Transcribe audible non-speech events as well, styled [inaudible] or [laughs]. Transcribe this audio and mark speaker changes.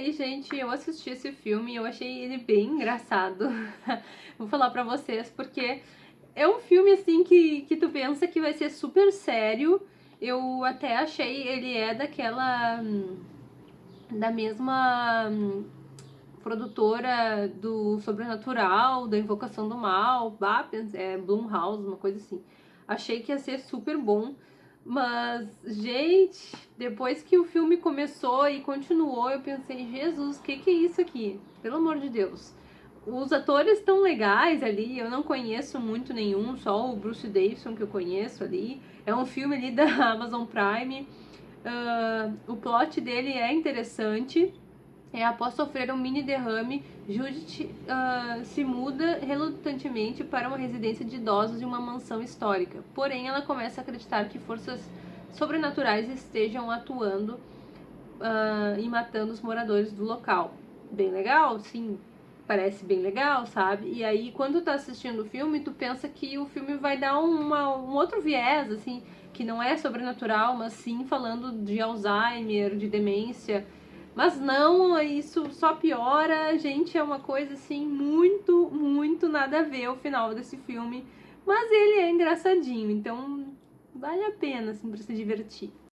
Speaker 1: aí, gente, eu assisti esse filme e eu achei ele bem engraçado. [laughs] Vou falar pra vocês, porque é um filme, assim, que, que tu pensa que vai ser super sério. Eu até achei, ele é daquela... da mesma produtora do Sobrenatural, da Invocação do Mal, é Blumhouse, uma coisa assim. Achei que ia ser super bom, mas, gente, depois que o filme começou e continuou, eu pensei, Jesus, o que, que é isso aqui? Pelo amor de Deus. Os atores estão legais ali, eu não conheço muito nenhum, só o Bruce Davison que eu conheço ali. É um filme ali da [laughs] Amazon Prime. Uh, o plot dele é interessante. É, após sofrer um mini derrame, Judith uh, se muda relutantemente para uma residência de idosos em uma mansão histórica. Porém, ela começa a acreditar que forças sobrenaturais estejam atuando uh, e matando os moradores do local. Bem legal? Sim, parece bem legal, sabe? E aí, quando tá assistindo o filme, tu pensa que o filme vai dar uma, um outro viés, assim, que não é sobrenatural, mas sim falando de Alzheimer, de demência mas não, isso só piora, gente, é uma coisa assim muito, muito nada a ver o final desse filme. Mas ele é engraçadinho, então vale a pena assim para se divertir.